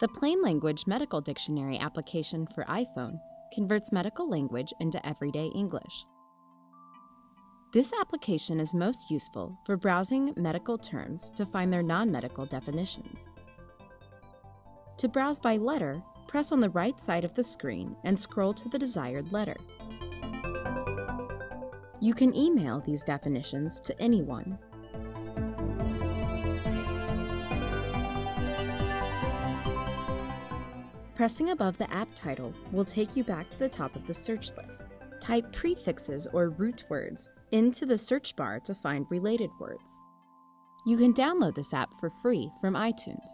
The Plain Language Medical Dictionary application for iPhone converts medical language into everyday English. This application is most useful for browsing medical terms to find their non medical definitions. To browse by letter, press on the right side of the screen and scroll to the desired letter. You can email these definitions to anyone. Pressing above the app title will take you back to the top of the search list. Type prefixes or root words into the search bar to find related words. You can download this app for free from iTunes.